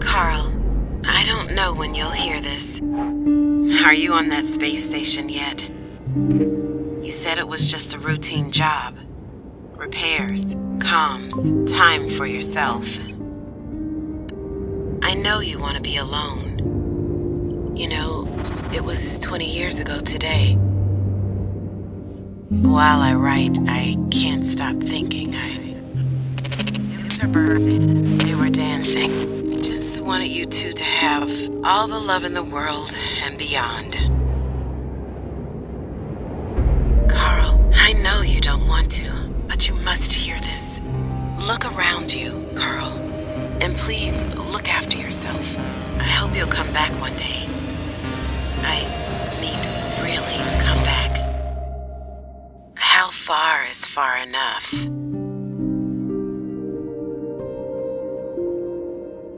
Carl, I don't know when you'll hear this. Are you on that space station yet? You said it was just a routine job. Repairs, comms, time for yourself. I know you want to be alone. You know, it was 20 years ago today. While I write, I can't stop thinking. I. They were wanted you two to have all the love in the world and beyond. Carl, I know you don't want to, but you must hear this. Look around you, Carl. And please look after yourself. I hope you'll come back one day. I mean, really come back. How far is far enough?